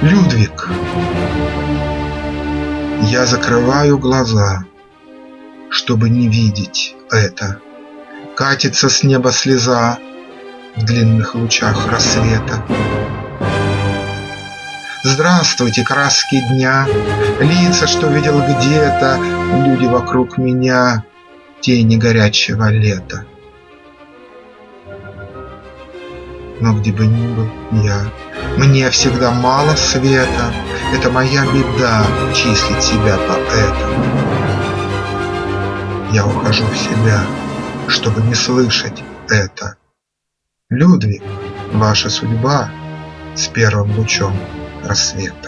Людвиг, я закрываю глаза, чтобы не видеть это. Катится с неба слеза в длинных лучах рассвета. Здравствуйте, краски дня, Лица, что видел где-то, Люди вокруг меня, Тени горячего лета. Но где бы ни был я, Мне всегда мало света, Это моя беда числить себя поэтом. Я ухожу в себя, чтобы не слышать это. Людвиг, ваша судьба с первым лучом рассвета.